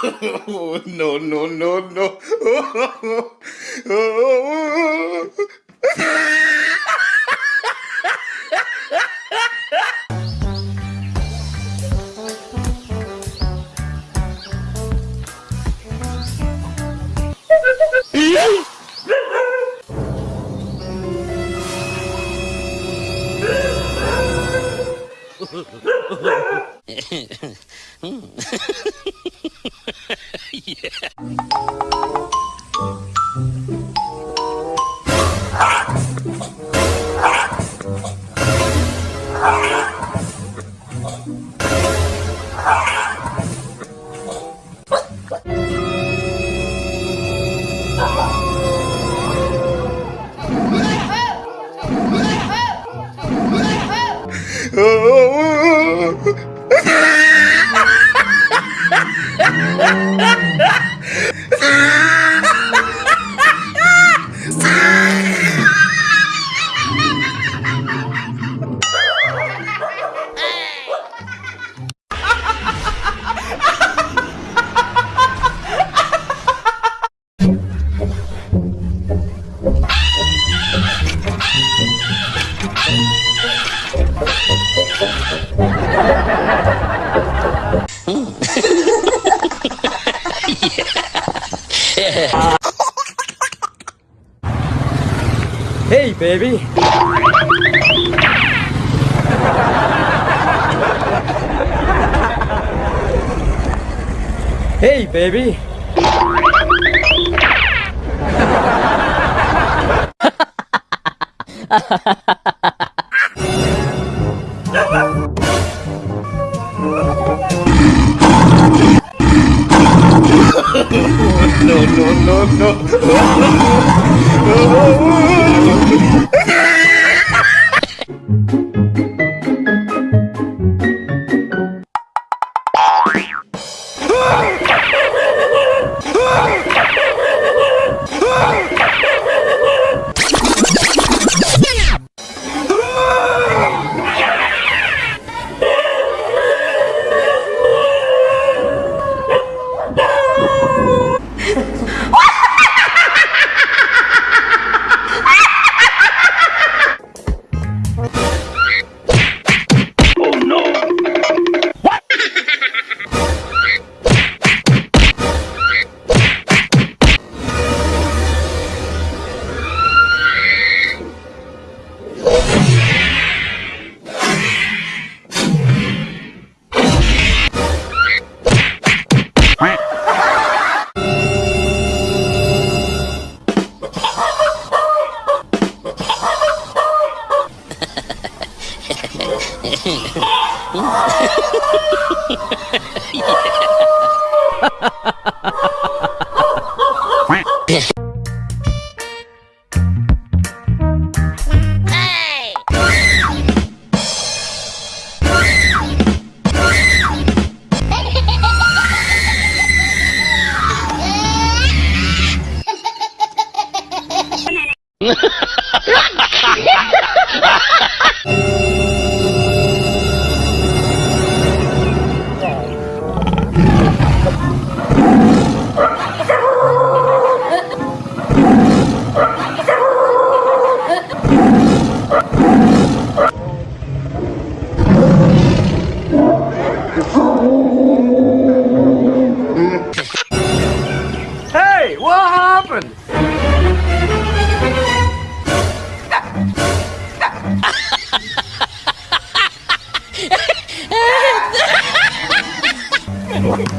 no, no, no, no. Hey, baby. Hey, baby. no, no, no, no. No,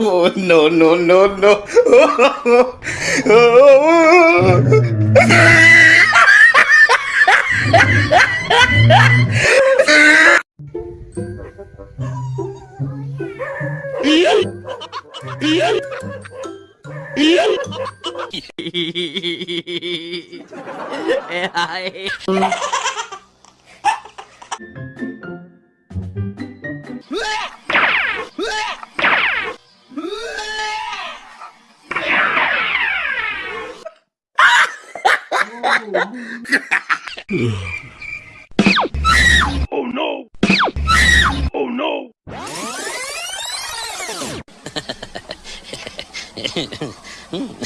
Oh, no, no, no, no. Oh, うん。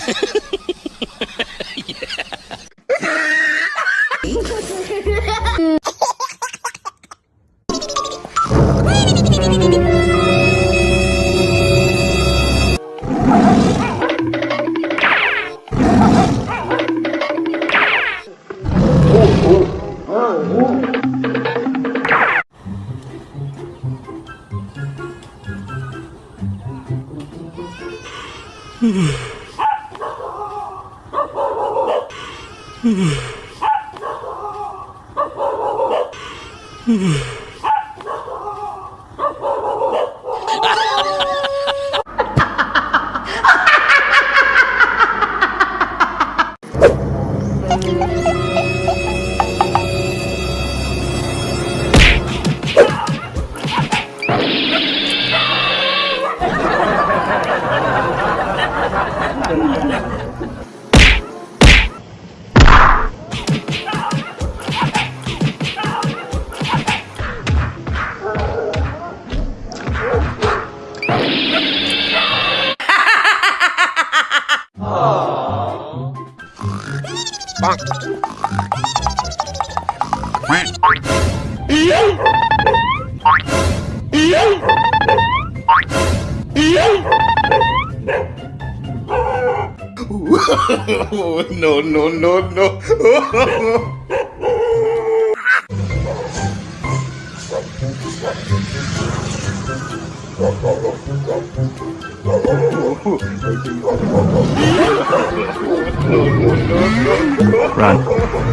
Mm-hmm. Yeah! no, no, no, no. Hey!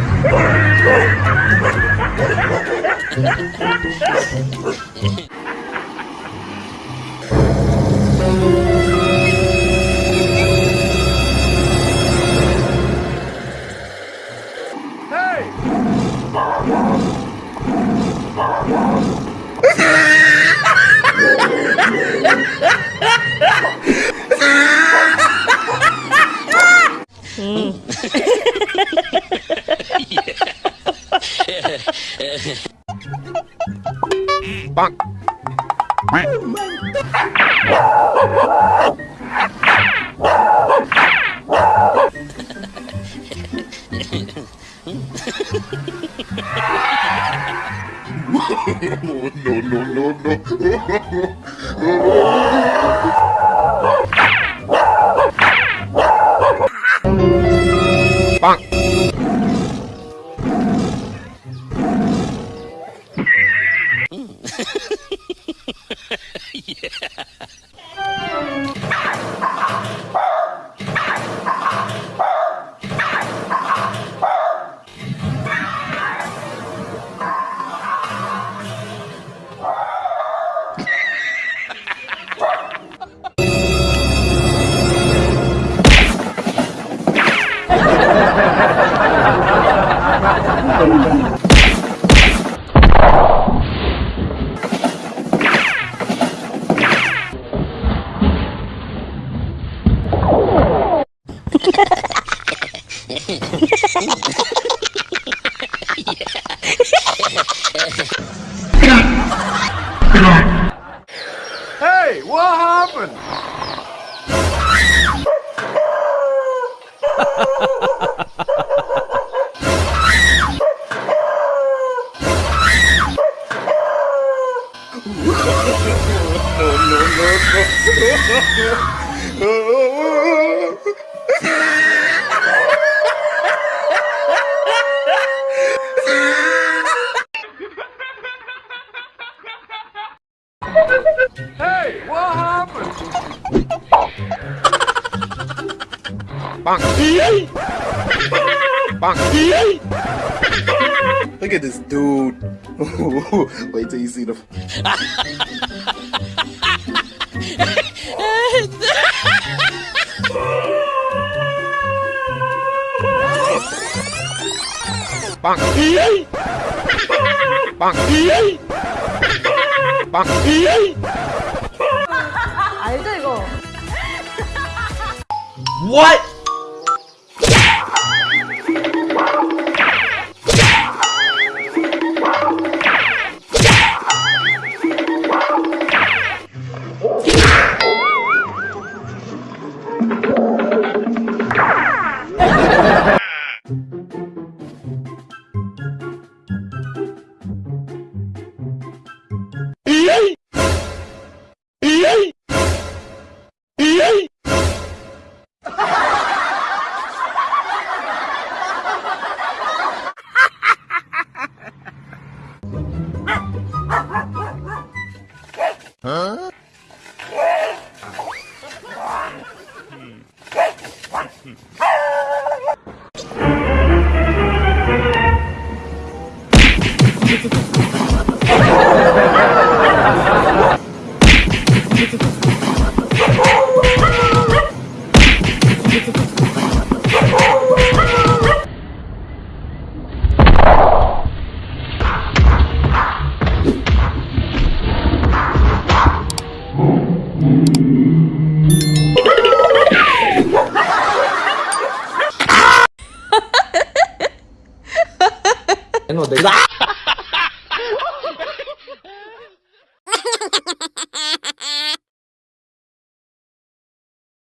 Bonk. Oh my God. no, no, no, no. Look at this dude. Wait till you see the. 알죠 이거? What? Để